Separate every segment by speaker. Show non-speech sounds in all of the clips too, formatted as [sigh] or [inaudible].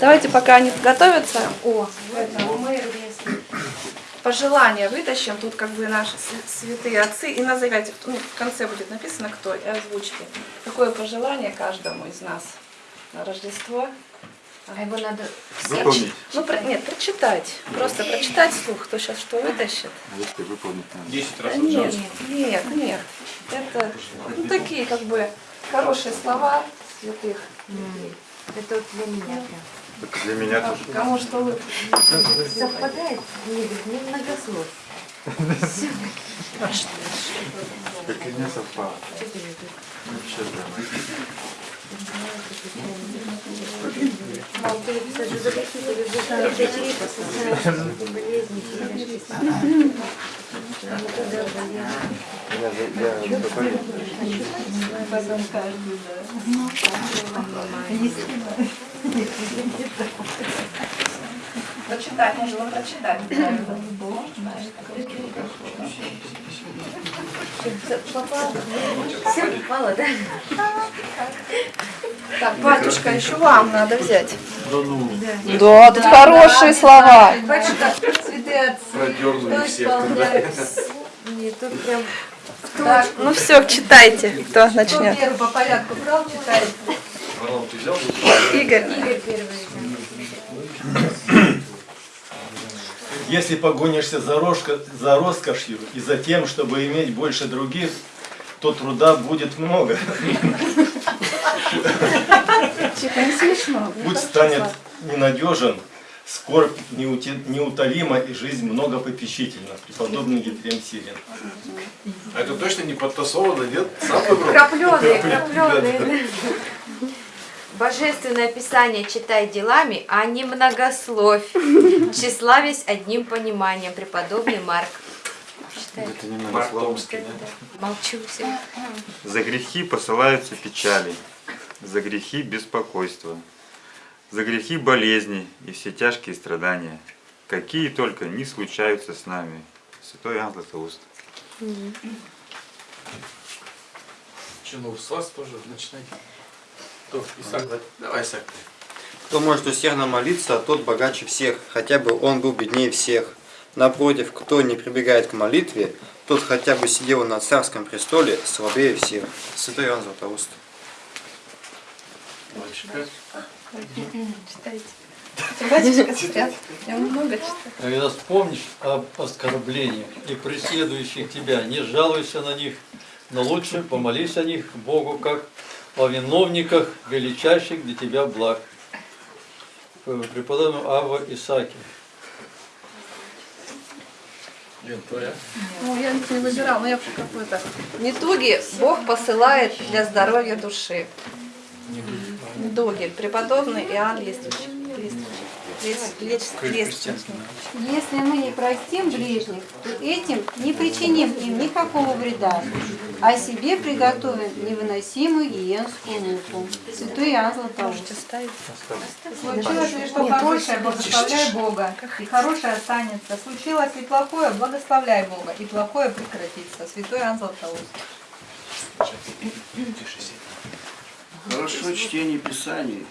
Speaker 1: Давайте, пока они готовятся, о, это, мы пожелания вытащим. Тут как бы наши св- святые отцы. И назовите, ну, в конце будет написано, кто, и озвучьте. Какое пожелание каждому из нас на Рождество?
Speaker 2: А его надо
Speaker 3: Выполнить.
Speaker 1: Ну, про- нет, прочитать. Просто прочитать вслух, кто сейчас что вытащит.
Speaker 3: А если выполнить надо?
Speaker 4: 10
Speaker 1: Да
Speaker 4: раз
Speaker 1: нет,
Speaker 4: отжался.
Speaker 1: нет, нет. Это ну, такие как бы хорошие слова святых.
Speaker 2: М, Это вот для меня прям.
Speaker 3: Так для меня тоже.
Speaker 1: Кому что вы [laughs]
Speaker 2: Совпадает, не, не многослов.
Speaker 3: Как и мне совпало. Вообще да.
Speaker 2: Мол, ты писать, за какие ты любишь дочерей, посылаешь болезни, передашь письма. Никогда болезнь.
Speaker 3: Я, за- я готовлю.
Speaker 1: прочитать? Можно прочитать.
Speaker 2: Все попало, да?
Speaker 1: Так, батюшка, еще вам надо взять.
Speaker 4: Да ну,
Speaker 1: Да, тут хорошие слова.
Speaker 2: Батюшка, святые отцы,
Speaker 4: продернули
Speaker 2: кто
Speaker 4: всех?
Speaker 2: Нет, тут прям
Speaker 1: Так, ну все, читайте, кто
Speaker 2: Кто
Speaker 1: начнет.
Speaker 2: первый по порядку брал, читает.
Speaker 4: Роман, ты взял?
Speaker 1: Игорь.
Speaker 2: Игорь первый.
Speaker 5: Если погонишься за, рожка- за роскошью и за тем, чтобы иметь больше других, то труда будет много. Путь станет ненадежен, скорбь неутолима и жизнь многопопечительна. Преподобный Ефрем Сирин.
Speaker 4: А это точно не подтасовано, нет?
Speaker 2: Крапленые, крапленые. Божественное Писание читай делами, а не многословь. [laughs] Тщеславясь одним пониманием. Преподобный Марк.
Speaker 3: Это немного
Speaker 4: Марк. Томский, да?
Speaker 2: Молчу все.
Speaker 3: За грехи посылаются печали, за грехи беспокойство, за грехи болезни и все тяжкие страдания, какие только не случаются с нами. Святой Иоанн Златоуст.
Speaker 4: Че, ну с вас тоже начинайте. Кто? Исаак, да? Давай, Исаак.
Speaker 6: Кто может усердно молиться, тот богаче всех, хотя бы он был беднее всех. Напротив, кто не прибегает к молитве, тот хотя бы сидел на царском престоле, слабее всех. Святой Иоанн Златоуст.
Speaker 7: Когда вспомнишь об оскорблениях и преследующих тебя, не жалуйся на них, но лучше помолись о них Богу, как о виновниках величайших для тебя благ. Преподобный Ава Исаки.
Speaker 4: Лен, твоя?
Speaker 1: Ну, я не выбирала, но я какой-то. Недуги Бог посылает для здоровья души. Недуги. Преподобный Иоанн Лествич.
Speaker 8: Если мы не простим ближних, то этим не причиним им никакого вреда, а себе приготовим невыносимую гиенскую муку. Святой Иоанн Златоуст.
Speaker 9: Случилось ли что хорошее, благословляй Бога, и хорошее останется. Случилось ли плохое, благословляй Бога, и плохое прекратится. Святой Иоанн Златоуст.
Speaker 10: Хорошо чтение Писаний,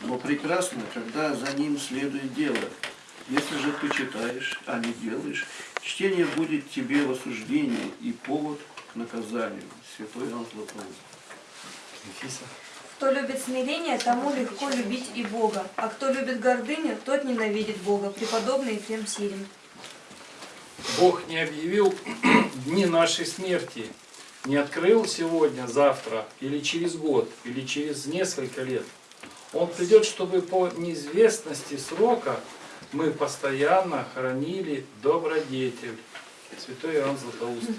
Speaker 10: но прекрасно, когда за ним следует дело. Если же ты читаешь, а не делаешь, чтение будет тебе в осуждении и повод к наказанию. Святой Иоанн Златоуст.
Speaker 11: Кто любит смирение, тому легко любить и Бога, а кто любит гордыню, тот ненавидит Бога. Преподобный Ефрем Сирин.
Speaker 12: Бог не объявил [clears throat] дни нашей смерти, не открыл сегодня, завтра, или через год, или через несколько лет. Он придет, чтобы по неизвестности срока мы постоянно хранили добродетель. Святой Иоанн Златоуст.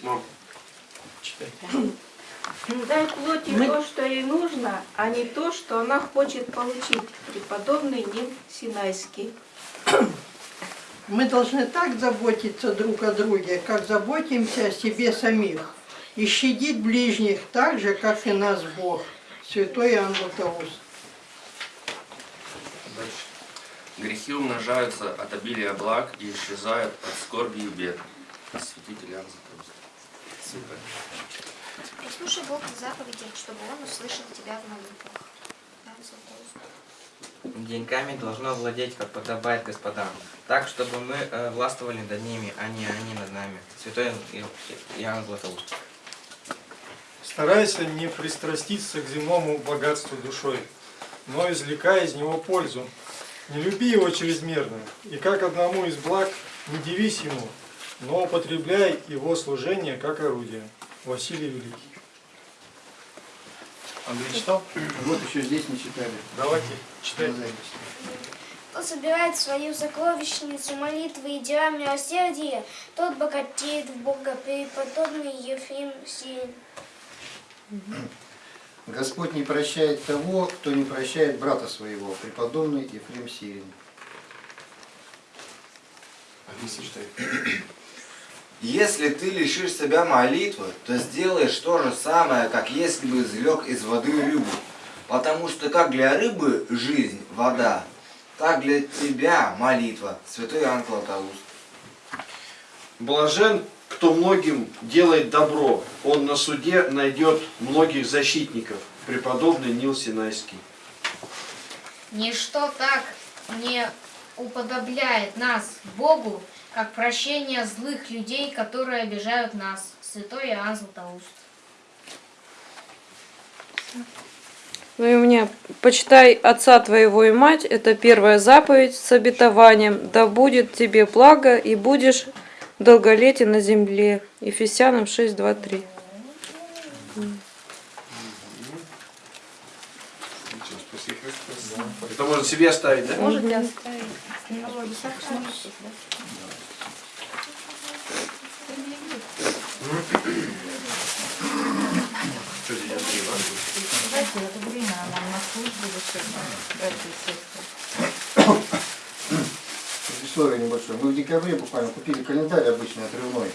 Speaker 4: Мам.
Speaker 12: Читай.
Speaker 13: Дай плоти то, что ей нужно, а не то, что она хочет получить. Преподобный Ним Синайский.
Speaker 14: Мы должны так заботиться друг о друге, как заботимся о себе самих, и щадить ближних так же, как и нас Бог. Святой Иоанн Златоуст.
Speaker 15: Грехи умножаются от обилия благ и исчезают от скорби и бед. Святитель Иоанн Златоуст.
Speaker 4: Супер.
Speaker 16: Послушай Бога заповеди, чтобы Он услышал тебя в молитвах.
Speaker 17: Деньгами должно владеть, как подобает господам, так, чтобы мы э, властвовали над ними, а не они над нами. Святой Иоанн Златоуст.
Speaker 18: Старайся не пристраститься к земному богатству душой, но извлекай из него пользу. Не люби его чрезмерно, и как одному из благ не дивись ему, но употребляй его служение как орудие. Василий Великий.
Speaker 19: Андрей читал?
Speaker 20: Вот еще здесь не читали.
Speaker 18: Давайте, читайте.
Speaker 21: Кто собирает свою сокровищницу молитвы и дела милосердия, тот богатеет в Бога, преподобный Ефим Сирин.
Speaker 22: Господь не прощает того, кто не прощает брата своего, преподобный Ефрем Сирин.
Speaker 23: Если ты лишишь себя молитвы, то сделаешь то же самое, как если бы извлек из воды рыбу. Потому что как для рыбы жизнь – вода, так для тебя молитва, святой Иоанн Златоуст.
Speaker 20: Блажен, кто многим делает добро, он на суде найдет многих защитников. Преподобный Нил Синайский.
Speaker 24: Ничто так не уподобляет нас Богу, как прощение злых людей, которые обижают нас. Святой Иоанн Златоуст.
Speaker 25: Ну и у меня «Почитай отца твоего и мать» – это первая заповедь с обетованием «Да будет тебе благо, и будешь долголетен на земле». Ефесянам 6, 2, 3.
Speaker 20: Ничего, спаси Христос. Это можно себе оставить, да?
Speaker 1: Можете оставить.
Speaker 20: Что здесь Андрей Иванович?
Speaker 9: В это время нам на службу душевную, братья и сестры.
Speaker 22: Предисловие небольшое. Мы в декабре буквально купили календарь обычный отрывной.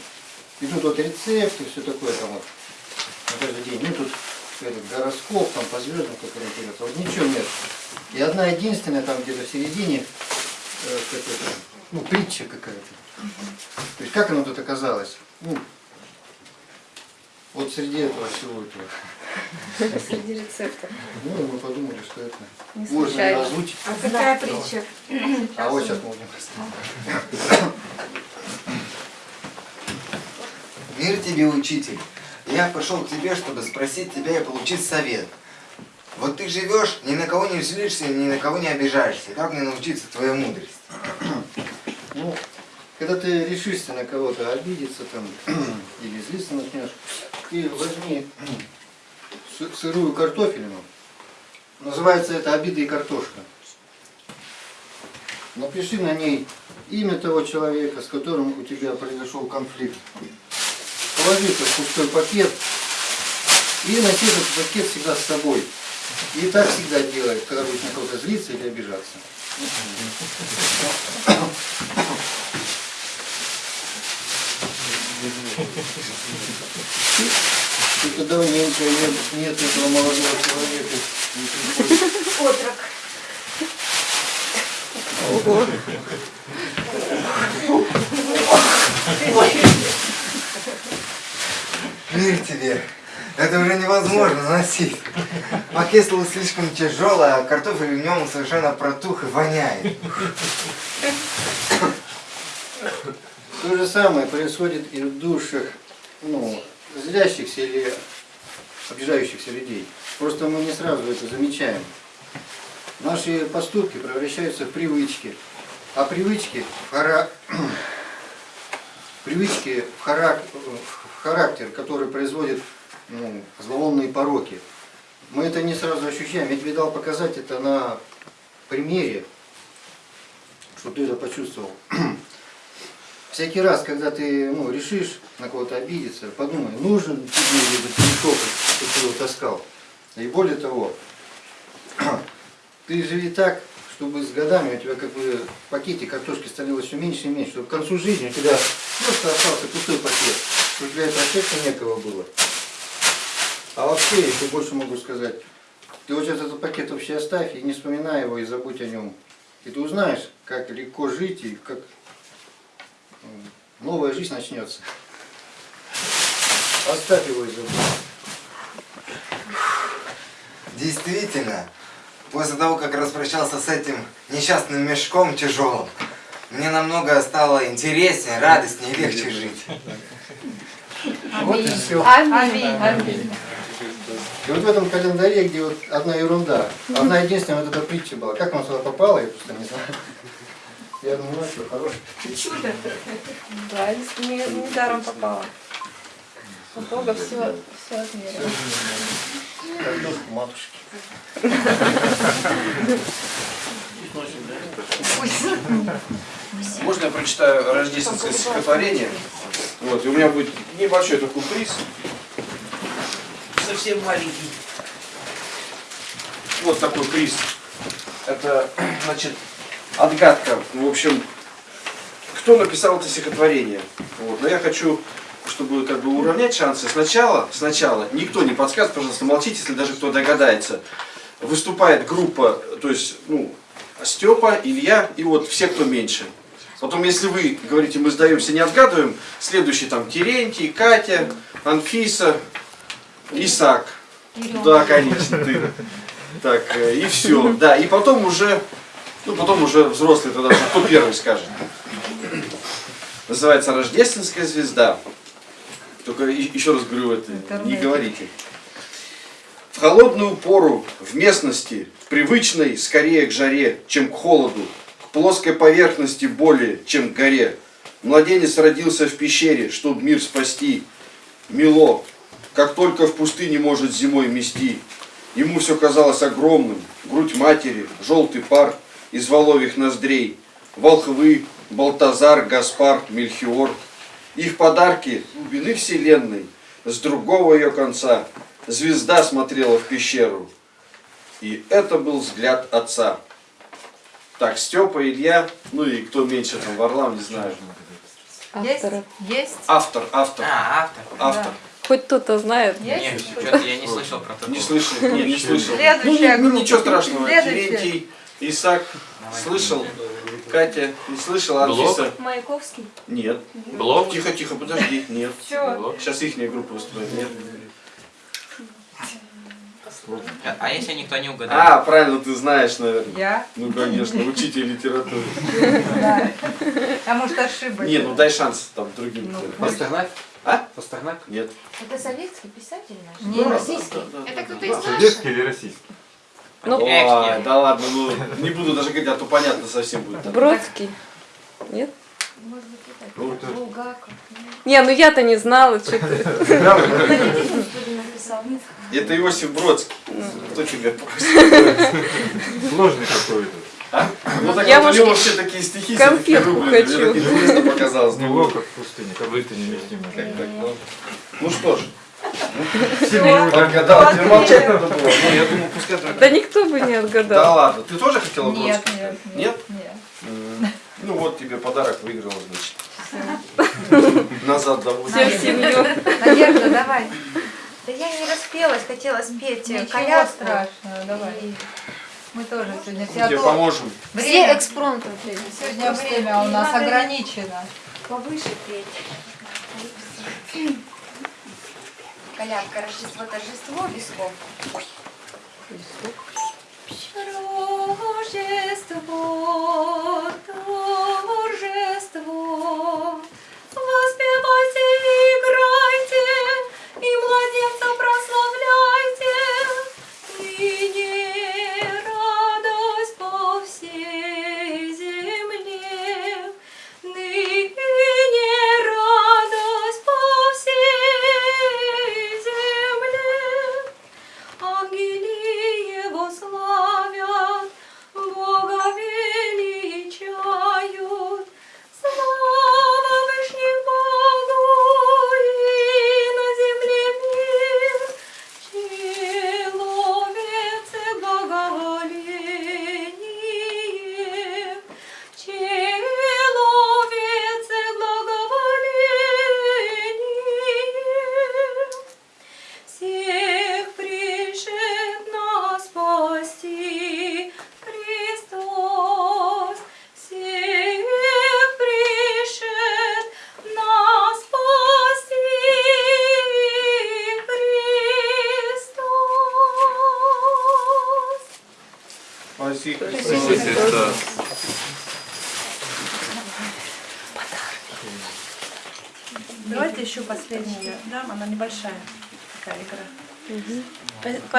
Speaker 22: И тут вот рецепты, все такое там вот на каждый день. Ну тут этот гороскоп, там по звездам, как ориентироваться. Вот ничего нет. И одна единственная там где-то в середине, э, как это, ну, притча какая-то. То есть как оно тут оказалось? Ну, вот среди этого всего этого.
Speaker 1: Среди рецептов.
Speaker 22: Ну, мы подумали, что это
Speaker 1: Не
Speaker 22: можно озвучить.
Speaker 1: А какая притча?
Speaker 22: А вот сейчас можем
Speaker 23: Мир тебе, учитель. Я пришел к тебе, чтобы спросить тебя и получить совет. Вот ты живешь, ни на кого не злишься, ни на кого не обижаешься. Как мне научиться твоей мудрости? [clears throat]
Speaker 22: Ну, когда ты решишься на кого-то обидеться там [clears throat] или злиться начнешь, ты возьми сырую картофелину. Называется это обида и картошка. Напиши на ней имя того человека, с которым у тебя произошел конфликт. Положи это в пустой пакет и носи этот пакет всегда с собой. И так всегда делай, когда будешь на кого-то злиться или обижаться. Что-то давненько нет, нет этого молодого человека.
Speaker 21: Отрок.
Speaker 25: Ого.
Speaker 23: Мир тебе. Это уже невозможно носить. Стал слишком тяжелый, а картофель в нем совершенно протух и воняет.
Speaker 22: То же самое происходит и в душах ну, злящихся или обижающихся людей. Просто мы не сразу это замечаем. Наши поступки превращаются в привычки. А привычки в, хара... [clears throat] привычки в, харак... в характер, который производит ну, зловонные пороки. Мы это не сразу ощущаем. Я тебе дал показать это на примере, чтобы ты это почувствовал. [clears throat] Всякий раз, когда ты ну, решишь на кого-то обидеться, подумай, нужен тебе этот мешок, чтобы ты его таскал. И более того, [clears throat] ты живи так, чтобы с годами у тебя как бы пакете картошки становилось все меньше и меньше, чтобы к концу жизни у тебя просто остался пустой пакет, чтобы для этого эффекта некого было. А вообще, еще больше могу сказать, ты вот этот пакет вообще оставь и не вспоминай его и забудь о нем. И ты узнаешь, как легко жить и как новая жизнь начнется. Оставь его и забудь.
Speaker 23: Действительно, после того, как распрощался с этим несчастным мешком тяжелым, мне намного стало интереснее, радостнее и легче жить.
Speaker 22: Вот и все.
Speaker 9: Аминь. Аминь.
Speaker 22: И вот в этом календаре, где вот одна ерунда, одна единственная вот эта притча была. Как она сюда попала, я просто не знаю. Я думаю, ну что, хороший.
Speaker 1: Чудо. Да, не, не даром попала. У Бога все, все отмерено.
Speaker 22: Картошку матушки.
Speaker 4: Можно я прочитаю рождественское стихотворение? Вот, и у меня будет небольшой такой приз. Совсем маленький. Вот такой приз. Это, [clears throat] значит, отгадка. В общем, кто написал это стихотворение? Вот. Но я хочу, чтобы как бы уравнять шансы. Сначала, сначала, никто не подсказывает, пожалуйста, молчите, если даже кто догадается. Выступает группа, то есть, ну, Степа, Илья и вот все, кто меньше. Потом, если вы говорите, мы сдаемся, не отгадываем, следующий там Терентий, Катя, Анфиса, Исаак. Да, конечно, ты. Так, э, и все. Да, и потом уже, ну, потом уже взрослый тогда, кто первый скажет. Называется «Рождественская звезда». Только еще раз говорю, это не говорите. В холодную пору, в местности, привычной скорее к жаре, чем к холоду, к плоской поверхности более, чем к горе. Младенец родился в пещере, чтоб мир спасти. Мило, как только в пустыне может зимой мести. Ему все казалось огромным, грудь матери, желтый пар из воловьих ноздрей, волхвы, Балтазар, Гаспар, Мельхиор. Их подарки глубины вселенной, с другого ее конца звезда смотрела в пещеру. И это был взгляд отца. Так, Степа, Илья, ну и кто меньше там, Варлам, не знаю.
Speaker 9: Есть? Есть?
Speaker 4: Автор, автор.
Speaker 17: А, автор.
Speaker 4: Автор.
Speaker 25: Хоть кто-то знает.
Speaker 17: Нет, что-то я не слышал про такого.
Speaker 4: Не слышал, нет, не слышал.
Speaker 9: Следующая
Speaker 4: ну,
Speaker 9: группа.
Speaker 4: ничего страшного.
Speaker 9: Следующая.
Speaker 4: Терентий, Исаак, слышал. Катя, не слышала,
Speaker 15: Блок?
Speaker 4: Анфиса.
Speaker 26: Маяковский.
Speaker 4: Нет.
Speaker 15: Блок?
Speaker 4: Тихо, тихо, подожди. Нет. Сейчас их группа выступает. Нет.
Speaker 17: А- А если никто не
Speaker 4: А,
Speaker 17: угадает?
Speaker 4: правильно, ты знаешь, наверное.
Speaker 9: Я?
Speaker 4: Ну, конечно, учитель литературы.
Speaker 9: Да. А может ошибочка?
Speaker 4: Не, ну дай шанс там другим.
Speaker 22: Пастернак?
Speaker 4: А?
Speaker 22: Пастернак?
Speaker 4: Нет.
Speaker 2: Это советский писатель наш?
Speaker 9: Не,
Speaker 2: российский.
Speaker 4: да, да,
Speaker 2: Это кто-то из наших?
Speaker 3: Советский или российский?
Speaker 25: Ну,
Speaker 4: Ой, да ладно, ну не буду даже говорить, а то понятно совсем будет.
Speaker 25: Бродский. Нет?
Speaker 2: Может быть, это
Speaker 4: Ну,
Speaker 2: Булгаков.
Speaker 25: Не, ну я-то не знала, что ты. [laughs]
Speaker 4: Это Иосиф Бродский. Кто тебя [laughs] просит?
Speaker 3: Сложный какой-то.
Speaker 4: А? Ну так
Speaker 25: Я,
Speaker 4: вот, у
Speaker 25: может,
Speaker 4: него все такие стихи.
Speaker 25: конфетку хочу.
Speaker 4: Мне так интересно [laughs] показалось.
Speaker 3: Ну, как в пустыне, как будто
Speaker 4: так, ну. Ну что ж.
Speaker 3: Семью
Speaker 4: Отгадал, тебе молчать надо было. Ну, я думаю, пускай.
Speaker 25: Да никто бы не
Speaker 4: Да
Speaker 25: отгадал.
Speaker 4: ладно, ты тоже хотела
Speaker 9: Нет,
Speaker 4: Бродского?
Speaker 9: нет,
Speaker 4: Нет?
Speaker 9: нет.
Speaker 4: М, Ну вот тебе подарок выиграла, значит. Назад домой.
Speaker 25: Все в семью.
Speaker 9: Надежда, давай.
Speaker 2: Да я не распелась, хотела спеть э,
Speaker 9: Ничего
Speaker 2: колядку.
Speaker 9: страшного, давай.
Speaker 2: И
Speaker 9: Мы тоже сегодня все
Speaker 4: тебе поможем.
Speaker 2: Все
Speaker 9: Время,
Speaker 2: экспромтом.
Speaker 9: сегодня время у нас ограничено.
Speaker 2: Повыше петь. Колядка, Рождество, торжество, без слов.
Speaker 26: Рождество, торжество, воспевайте играйте, и младенца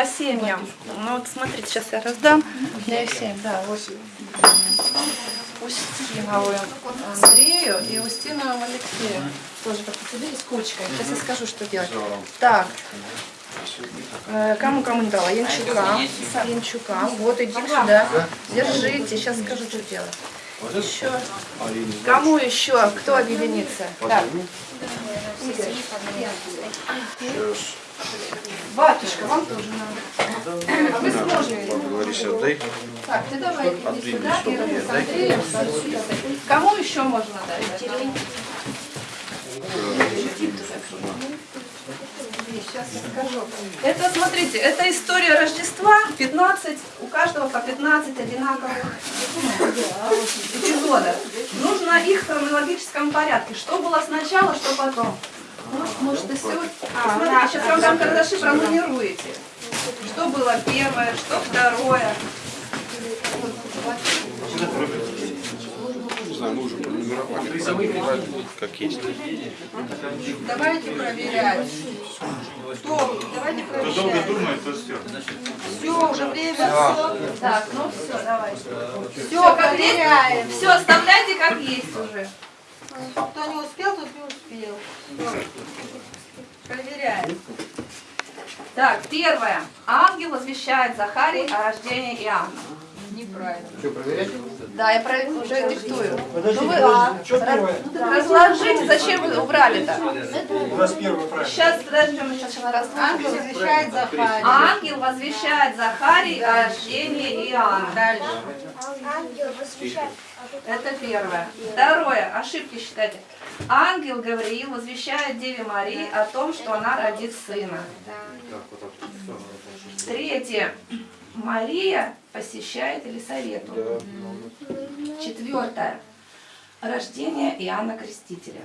Speaker 1: По, семьям. Ну вот смотрите, сейчас я раздам. Я семь, да, вот. Устиновую Андрею и Устинову Алексею. Тоже как тебе с кучкой. Сейчас я скажу, что делать. Так. Э, Кому кому не дала? Янчукам. Янчукам. Вот иди сюда. Держите. Сейчас скажу, что делать. Еще. Кому еще? Кто объединится? Так. Игорь. Батюшка, вам тоже надо. А вы сможете? Так, ты давай иди
Speaker 4: Отдай
Speaker 1: сюда, Ира, с Андреем. Кому еще можно дать? Сейчас я скажу. Это, смотрите, это история Рождества, 15, у каждого по 15 одинаковых эпизодов. Нужно их в хронологическом порядке. Что было сначала, что потом. Может, и сегодня.
Speaker 10: А,
Speaker 1: Смотрите,
Speaker 10: да,
Speaker 1: сейчас вам там
Speaker 10: да.
Speaker 1: карандаши пронумеруете. Что было первое, что второе.
Speaker 4: Не знаю, мы уже пронумеровали. Как есть.
Speaker 9: Давайте проверять. Кто? Давайте
Speaker 27: Кто долго
Speaker 9: проверять.
Speaker 27: думает, то все.
Speaker 9: Все, уже время, все.
Speaker 1: Так, ну все, давайте.
Speaker 9: Все, проверяем.
Speaker 1: Все, оставляйте как есть уже.
Speaker 9: Кто не успел, тот не успел. Проверяем.
Speaker 1: Так, первое. Ангел возвещает Захарии о рождении Иоанна.
Speaker 9: Неправильно.
Speaker 22: Что, проверять?
Speaker 1: Да, я про- уже диктую.
Speaker 18: Подождите,
Speaker 1: Ну вы
Speaker 18: подождите, что первое?
Speaker 1: разложите, зачем вы убрали-то?
Speaker 18: У нас первое правильно.
Speaker 1: Сейчас подождем, сейчас она
Speaker 9: Ангел возвещает Захарии.
Speaker 1: Ангел возвещает Захарии о рождении Иоанна.
Speaker 9: Дальше.
Speaker 21: Ангел возвещает.
Speaker 1: Это первое. Второе. Ошибки считайте. Ангел Гавриил возвещает Деве Марии о том, что она родит сына. Третье. Мария посещает Елисавету. Четвертое. Рождение Иоанна Крестителя.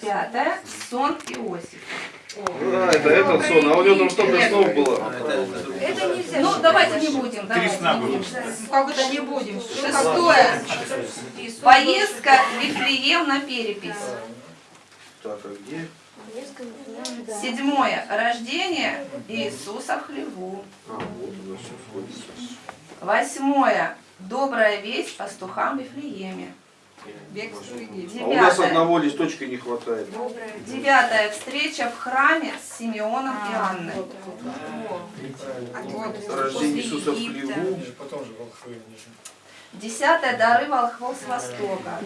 Speaker 1: Пятое. Сон Иосифа.
Speaker 4: А, это этот сон, а у него там столько снов было.
Speaker 1: Это нельзя. Ну, давайте не будем. давайте
Speaker 27: сна
Speaker 1: не
Speaker 27: было.
Speaker 1: будем.
Speaker 9: Ну, Как это не будем?
Speaker 1: Шестое. Поездка в Вифлеем на перепись.
Speaker 4: Так, а где?
Speaker 1: Седьмое. Рождение Иисуса в хлеву.
Speaker 4: А, вот у нас все входит.
Speaker 1: Восьмое. Добрая весть пастухам Вифлееме.
Speaker 4: А у нас одного листочка не хватает.
Speaker 1: Девятая встреча в храме с Симеоном и Анной.
Speaker 4: Рождение Иисуса в хлеву.
Speaker 1: Десятое дары волхвов с востока.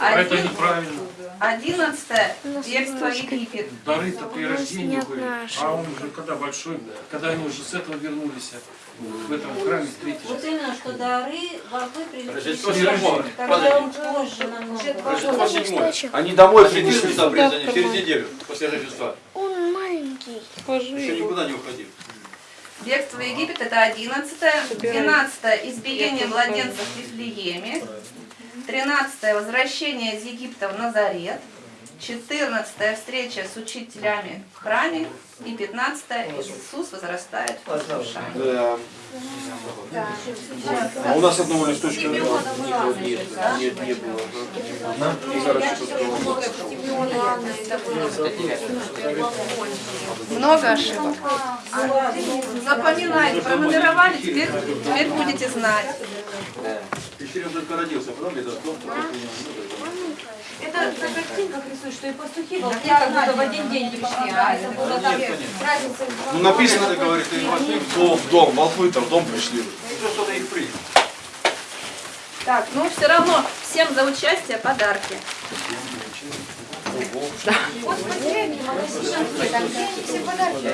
Speaker 12: А это
Speaker 1: Один-
Speaker 12: неправильно.
Speaker 1: Одиннадцатое бегство Египет.
Speaker 12: Дары-то при рождении были. А он уже когда большой, когда они уже с этого вернулись, в этом храме встретились.
Speaker 10: Вот именно, что дары волхвы пришли,
Speaker 12: Рождество седьмое.
Speaker 10: когда он позже намного.
Speaker 4: Они домой принесли.
Speaker 28: сюда обрезание через неделю после Рождества.
Speaker 21: Он маленький.
Speaker 28: Еще никуда не уходил.
Speaker 1: Бегство в Египет это одиннадцатое. Двенадцатое избиение младенцев в Вифлееме. Тринадцатое возвращение из Египта в Назарет. Четырнадцатая встреча с учителями в храме. И пятнадцатое Иисус возрастает в послушании.
Speaker 4: Да. А у нас одного листочка не было. Нет, нет, не было. Ага. И хорошо, что
Speaker 1: Много ошибок. Запоминайте, пронумеровали, теперь, теперь будете знать.
Speaker 28: Еще он только родился, потом дом.
Speaker 2: Это на картинках рисуют, что и пастухи волки как будто в один день пришли, а это было там разница. в
Speaker 4: Ну написано, говорит, ты вошли в дом, в дом, волхвы-то в дом пришли.
Speaker 28: Что что-то их принял.
Speaker 1: Так, ну все равно всем за участие подарки.
Speaker 2: Вот последний, магазинчики, там все подарки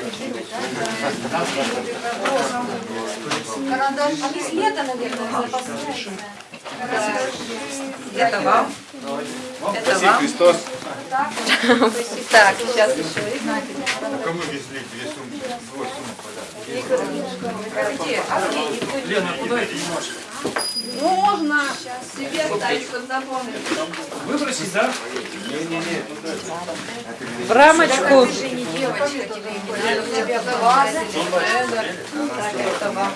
Speaker 2: а? Карандаш. Они с лета, наверное, запасные.
Speaker 1: Это вам. Это
Speaker 4: Спаси
Speaker 1: вам.
Speaker 4: Христос.
Speaker 1: Так, сейчас еще.
Speaker 27: Кому везли две сумки? Двое сумок.
Speaker 1: Где? А где?
Speaker 12: Лена, куда это немножко?
Speaker 1: Ну, можно себе оставить, чтобы запомнить.
Speaker 12: Выбросить, да?
Speaker 4: Не-не-не.
Speaker 25: В рамочку.
Speaker 1: Ты же не девочка, тебе не надо. У тебя класс Федор. Так, это вам.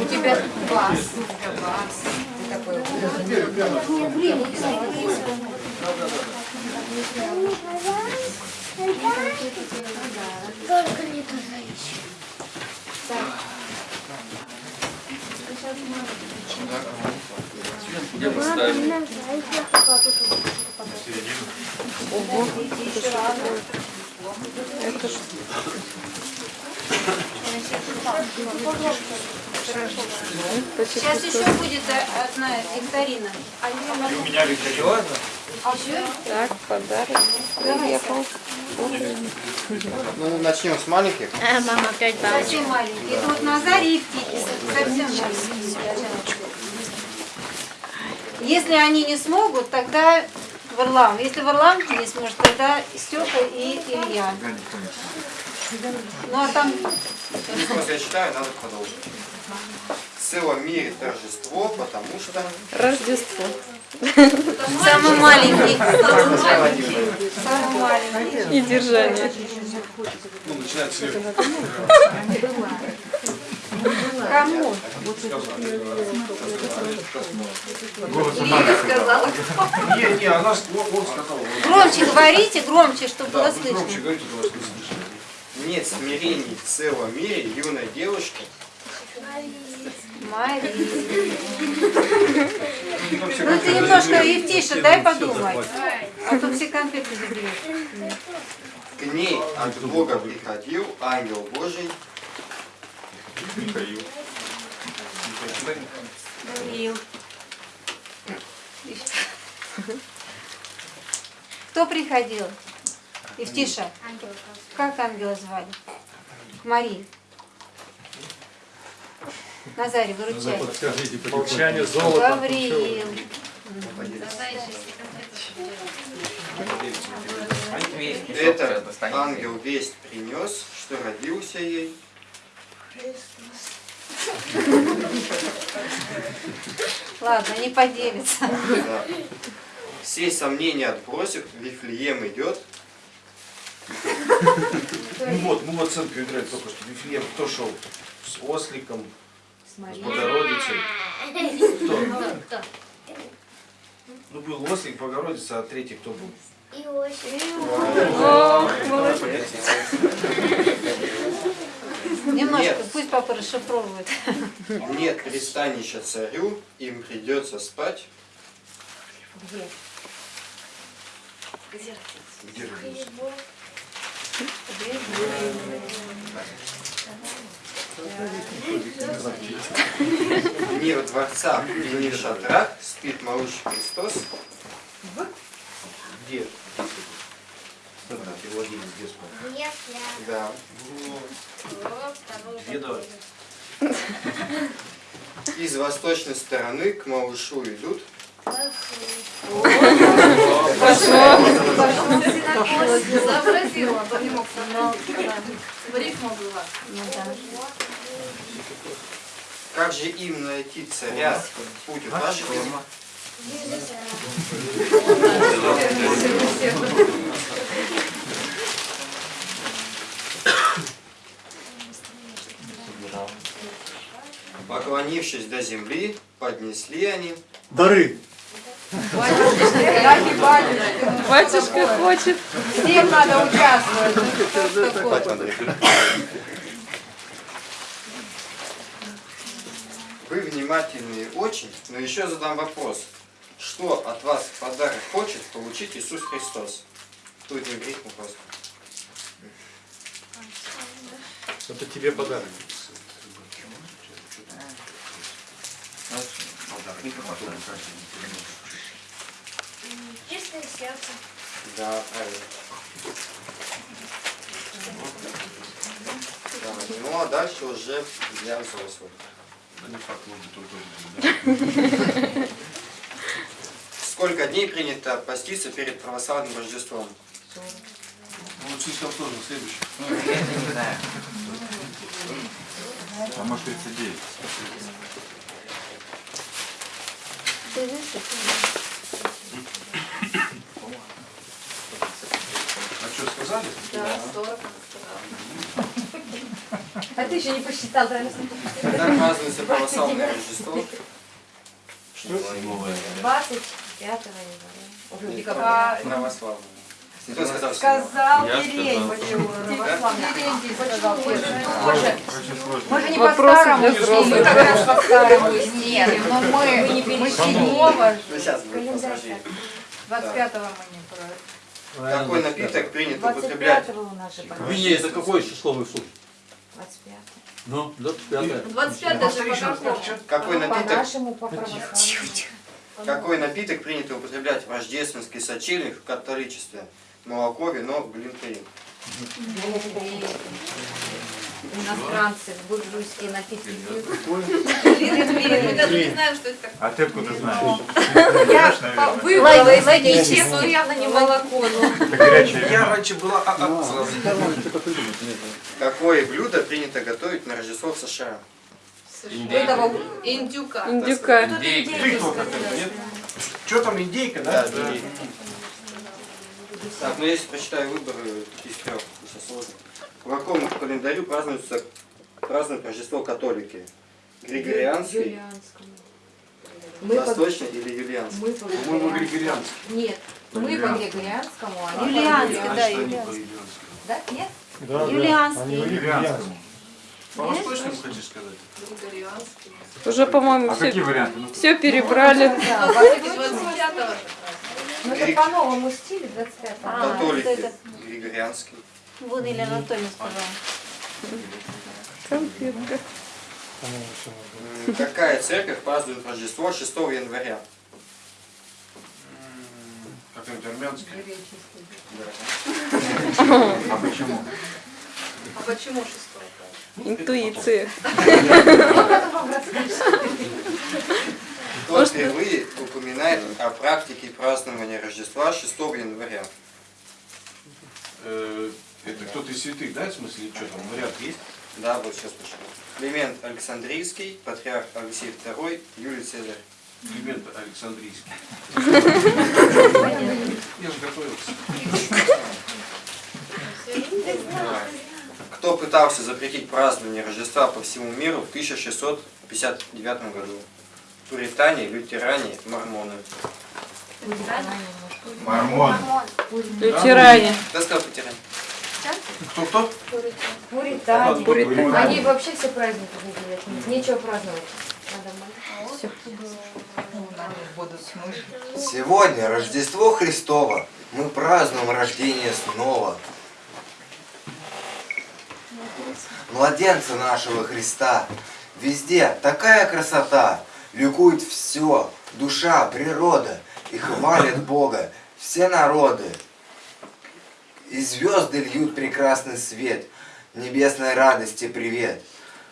Speaker 10: У тебя бас.
Speaker 7: Только не туда еще.
Speaker 21: Где поставить?
Speaker 25: Ого. Это ж...
Speaker 10: Сейчас еще будет э, одна викторина.
Speaker 9: У меня викторина.
Speaker 25: Так, подарок приехал.
Speaker 6: Ну, начнем с маленьких.
Speaker 10: А, мама опять Совсем маленькие. Это вот Назарий и птицы. Совсем маленькие. Если они не смогут, тогда Варлам. Если Варлам не сможет, тогда Степа и Илья. Ну а там
Speaker 6: Просто я считаю, надо продолжить. В целом мире торжество, потому что...
Speaker 25: Рождество.
Speaker 10: самый маленький. Самый маленький.
Speaker 25: И держание.
Speaker 4: Ну, начинается слегка.
Speaker 10: Кому? Лиля сказала.
Speaker 4: Не, не, она с- он он сказал.
Speaker 10: Громче говорите, громче, чтобы было слышно.
Speaker 4: громче говорите, чтобы не слышно.
Speaker 6: Нет смирений в целом мире юной девушки.
Speaker 10: Мария. Ну ты немножко и тише, дай подумать. А то все конфеты заберешь.
Speaker 6: К ней от Бога приходил ангел Божий.
Speaker 9: Михаил.
Speaker 10: Гавриил. Кто приходил? Евтиша. Как ангела звали? Мария. Назарий, выручай.
Speaker 12: Подскажите, Молчание золото.
Speaker 10: Гавриил.
Speaker 6: Этот ангел весть принес, что родился ей.
Speaker 10: Ладно, не поделится.
Speaker 6: Да. Все сомнения отбросив, Вифлеем идет.
Speaker 4: Ну вот, ну вот центр играет только что. Вифлеем кто шел? С осликом, с Богородицей. Кто? Ну был ослик, Богородица, а третий кто был?
Speaker 10: Немножко,
Speaker 6: Нет.
Speaker 10: пусть папа расшифровывает.
Speaker 6: Нет пристанища царю, им придется спать.
Speaker 10: Где?
Speaker 6: Где родился? Мир дворца и не шатрах спит малыш Христос.
Speaker 4: Где?
Speaker 6: Да. Из восточной стороны к малышу идут.
Speaker 1: Сообразил, то не мог Рифма была.
Speaker 6: Как же им найти царя? Путь укажете? Поклонившись до земли, поднесли они
Speaker 9: Дары.
Speaker 25: Батюшка хочет.
Speaker 1: Всем надо участвовать.
Speaker 6: Вы внимательные очень, но еще задам вопрос. Что от вас в подарок хочет получить Иисус Христос? Тут не грех вопрос.
Speaker 12: Это тебе подарок.
Speaker 7: Чистое сердце.
Speaker 6: Да, правильно. Ну а дальше уже для взрослых. Сколько дней принято поститься перед православным Рождеством?
Speaker 4: Ну, слишком сложно, следующий.
Speaker 9: А может 39.
Speaker 4: А что, сказали?
Speaker 1: Да, 40 она сказала.
Speaker 2: А ты еще не посчитал, правильно?
Speaker 6: Когда празднуется православное Рождество?
Speaker 27: Что?
Speaker 2: 25 января.
Speaker 6: Нет. Православное. Кто сказал?
Speaker 2: Сказал Терентий.
Speaker 6: сказал.
Speaker 2: Терентий сказал. Боже, мы же не по
Speaker 25: Вопросы
Speaker 2: старому
Speaker 25: для
Speaker 2: стилю, мы как раз по старому стилю, но мы, мы
Speaker 6: Ну, сейчас будет посложнее.
Speaker 9: 25-го мы не
Speaker 6: Какой напиток принято употреблять?
Speaker 2: 25-го у нас же
Speaker 28: В вине это какое число вы в сутки?
Speaker 2: 25
Speaker 28: Ну, 25
Speaker 1: 25 же по?
Speaker 6: Какой напиток?
Speaker 2: по.
Speaker 6: Какой напиток принято употреблять в рождественский сочельник в католичестве? Молоко, вино, глинтвейн.
Speaker 2: Иностранцы, буржуйские напитки пьют.
Speaker 1: Даже не знаем, что это такое.
Speaker 27: А ты откуда знаешь?
Speaker 2: Я
Speaker 27: наверное.
Speaker 2: выбрала из этих чек, но явно не молоко.
Speaker 15: Я раньше была сразу.
Speaker 6: Какое блюдо принято готовить на Рождество в США?
Speaker 2: Этого
Speaker 1: Индюка.
Speaker 25: Индюка.
Speaker 27: Что там, индейка,
Speaker 6: Да,
Speaker 27: да?
Speaker 6: индейка. Так, ну если прочитаю выборы из трех, сейчас сложно. По какому календарю празднуется празднуют Рождество католики? Григорианский,
Speaker 2: Юлианскому. Мы по-
Speaker 6: восточный или юлианский?
Speaker 2: Мы по
Speaker 27: По-моему, григорианский.
Speaker 2: Нет, мы по Григорианскому, а
Speaker 10: Юлианский,
Speaker 2: по
Speaker 10: да,
Speaker 2: Юлианскому.
Speaker 10: Юлианский.
Speaker 2: Да, нет?
Speaker 18: Да, да.
Speaker 10: Юлианский.
Speaker 18: Они юлианские.
Speaker 27: По восточному хочешь сказать?
Speaker 1: Григорианский.
Speaker 25: Уже, по-моему,
Speaker 27: А какие
Speaker 25: все,
Speaker 27: варианты? Ну,
Speaker 25: все перебрали.
Speaker 2: Да,
Speaker 1: Ну,
Speaker 2: по-
Speaker 1: 25
Speaker 2: Ну это по новому стилю 25
Speaker 10: А,
Speaker 6: Католики,
Speaker 10: вот это.
Speaker 6: Григорианский.
Speaker 10: Вон Илья Анатольевна сказала.
Speaker 25: Конфетка.
Speaker 18: По-моему, всё надо.
Speaker 6: М, Какая церковь празднует Рождество 6 января?
Speaker 27: Какой-нибудь армянский.
Speaker 6: Да.
Speaker 27: А почему?
Speaker 1: А почему шестой?
Speaker 25: Интуиция.
Speaker 6: Кто впервые упоминает о практике празднования Рождества 6 января?
Speaker 27: Э, Это кто-то из святых, да, в смысле, что там, вариант есть?
Speaker 6: Да, вот сейчас почему. Климент Александрийский, патриарх Алексей II, Юлий Цезарь.
Speaker 27: Климент Александрийский. Я же готовился.
Speaker 6: Кто пытался запретить празднование Рождества по всему миру в 1659 году? Пуритане, лютеране, мормоны.
Speaker 27: Мормон.
Speaker 25: Лютеране.
Speaker 6: Кто сказал пуритане?
Speaker 27: Кто-кто?
Speaker 2: Пуритане.
Speaker 25: Пуритане.
Speaker 2: Они вообще все праздники выделяют. Нечего праздновать.
Speaker 23: Сегодня Рождество Христово. Мы празднуем рождение снова. Младенца нашего Христа. Везде такая красота. Ликует все. Душа, природа. И хвалят Бога. Все народы. И звезды льют прекрасный свет. Небесной радости привет.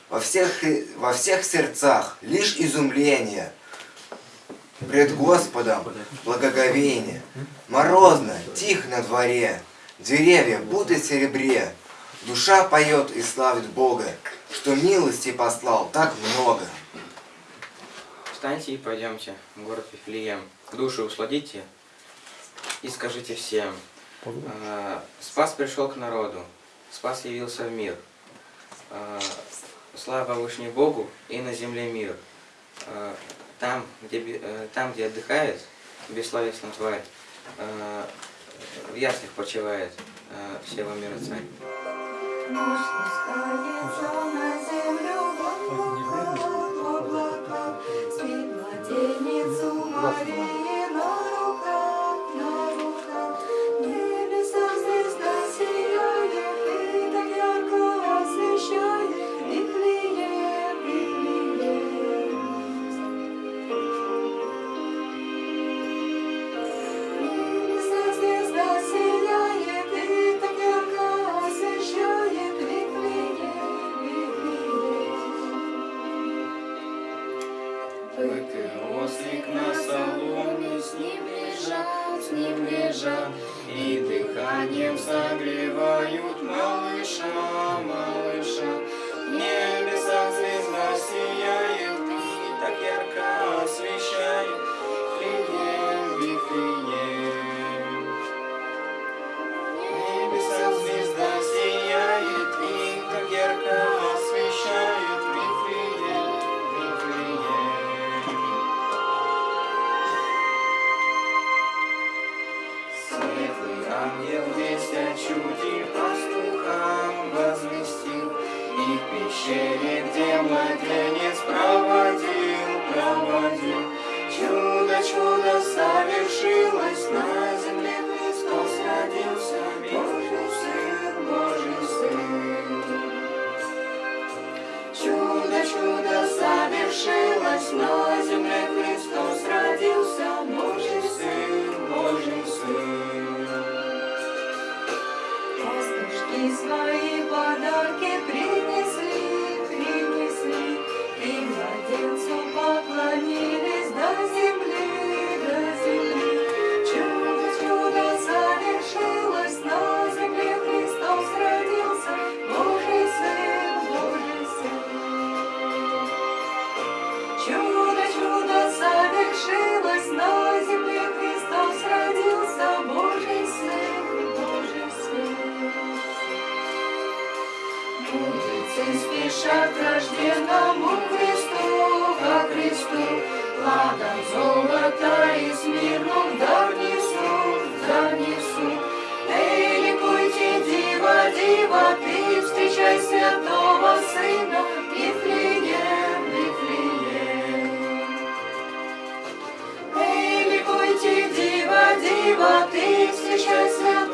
Speaker 23: Во всех, во всех сердцах лишь изумление. Пред Господом благоговение. Морозно, тихо на дворе. Деревья будто серебре. Душа поет и славит Бога, что милости послал так много.
Speaker 17: Встаньте и пойдемте в город Вифлеем. Души усладите и скажите всем. А, Спас пришел к народу, Спас явился в мир. А, Слава Вышней Богу и на земле мир. А, Там, где, э, там, где отдыхает бессловесная тварь, в яслях почивает всего мира царь.
Speaker 26: Ослик душа рожденному Христу, ко Христу, ладом золота и смирну дар несу, дар несу. Эй, ликуйте, дива, дива, ты встречай святого сына, Вифлеем, Вифлеем. Эй, ликуйте, дива, дива, ты встречай святого сына,